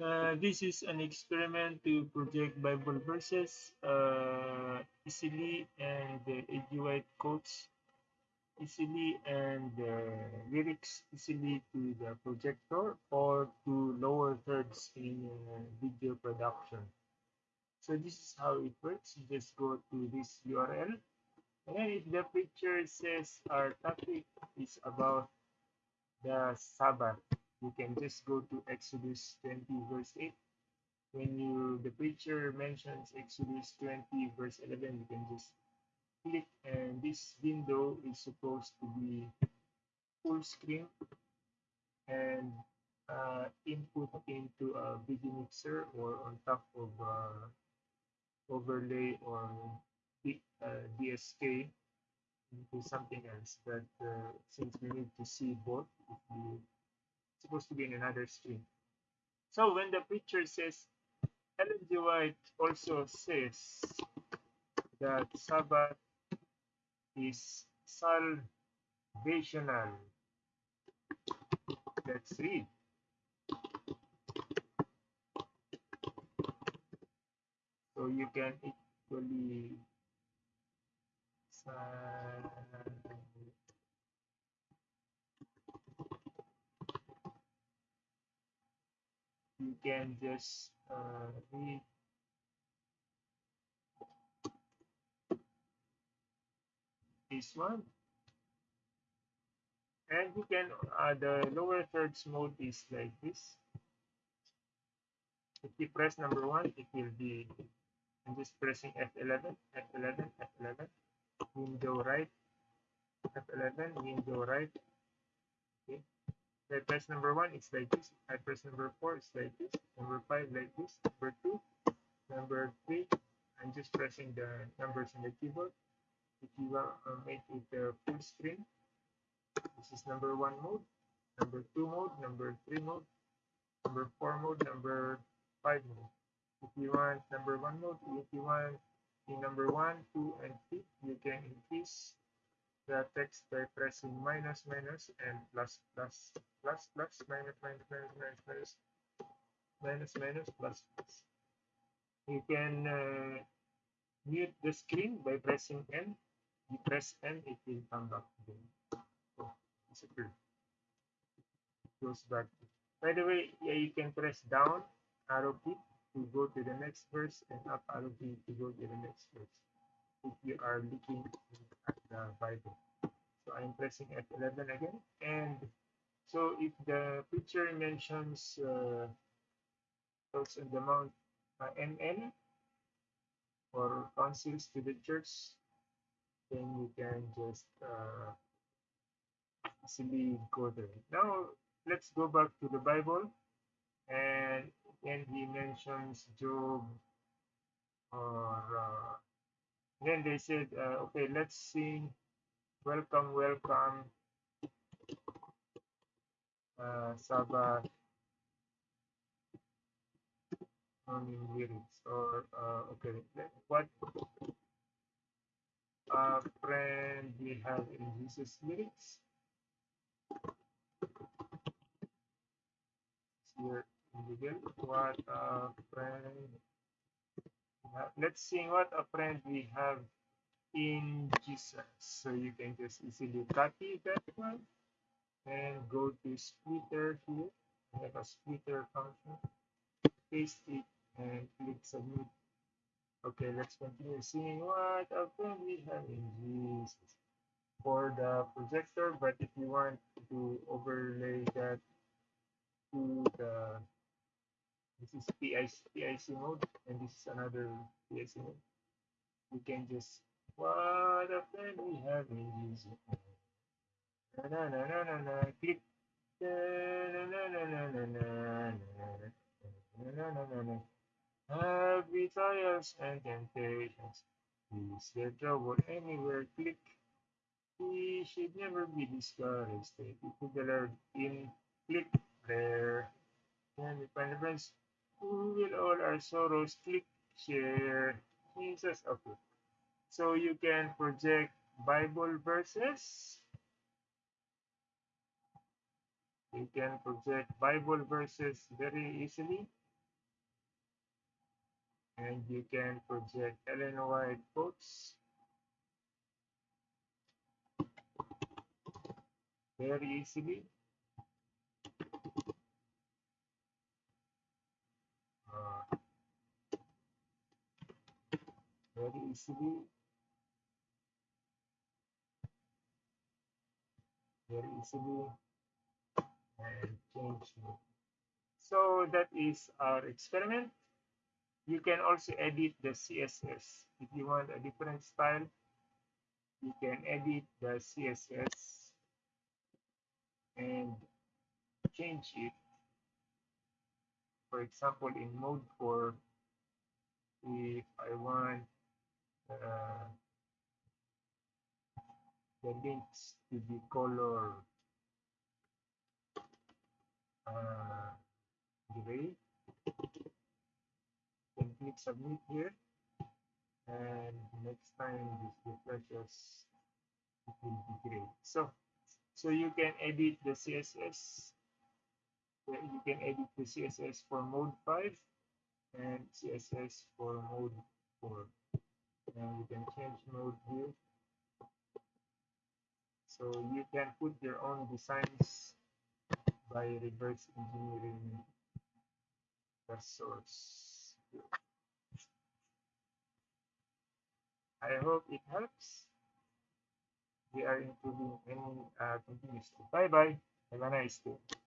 Uh, this is an experiment to project Bible verses uh, easily and the uh, quotes easily and uh, lyrics easily to the projector or to lower thirds in video production. So this is how it works. You just go to this URL and if the picture says our topic is about the Sabbath, you can just go to Exodus 20 verse 8. When you the picture mentions Exodus 20 verse 11, you can just click and this window is supposed to be full screen and uh, input into a video mixer or on top of uh, overlay or uh, DSK into something else. But uh, since we need to see both, it's supposed to be in another screen. So when the picture says Ellen G. White also says that Sabbath is salvational. Let's read. So you can equally you can just uh, read. This one. And you can uh, the lower thirds mode is like this. If you press number one it will be I'm just pressing F11 F11 F11 window right F11 window right. Okay I press number one it's like this. I press number four it's like this. Number five like this. Number two number three. I'm just pressing the numbers on the keyboard. If you want to make it a full screen. This is number one mode number two mode number three mode number four mode number five mode. If you want number one mode if you want the number one two and three you can increase the text by pressing minus minus and plus plus plus plus minus minus minus minus minus minus minus plus plus you can uh, mute the screen by pressing N you press N, it will come back again. Oh, disappeared. It goes back. By the way, yeah, you can press down arrow key to go to the next verse and up arrow key to go to the next verse if you are looking the Bible. So I'm pressing F11 again. And so if the picture mentions uh, in the Mount uh, MN or counsels to the church, then you can just uh, easily go there. Now let's go back to the Bible and then he mentions Job or uh, then they said uh, okay let's sing welcome welcome uh, Sabbath morning lyrics or uh, okay what a friend we have in Jesus lyrics. Here in the what a friend. Let's see what a friend we have in Jesus. So you can just easily copy that one and go to splitter here. I have a splitter function. Paste it and click submit Okay, let's continue seeing what often we have in Jesus for the projector, but if you want to overlay that to the this is PIC, PIC mode and this is another PIC mode. We can just what often we have in Jesus. Na na na na na na click na na na na na na na na na na na Happy trials and temptations. Please get trouble anywhere. Click. We should never be discouraged. Thank you to the Lord in click there. And we find the friends who will all our sorrows. Click share. Jesus. Okay. So you can project Bible verses. You can project Bible verses very easily and you can project Ellen White quotes very easily. Very easily very easily and change. So that is our experiment. You can also edit the CSS. If you want a different style, you can edit the CSS and change it. For example, in mode 4, if I want uh, the links to the color uh, gray, then click submit here. And next time this refreshes it will be gray. So so you can edit the CSS you can edit the CSS for mode 5 and CSS for mode 4 and you can change mode view so you can put your own designs by reverse engineering the source. I hope it helps. We are improving any uh, continuously. Bye bye have a nice day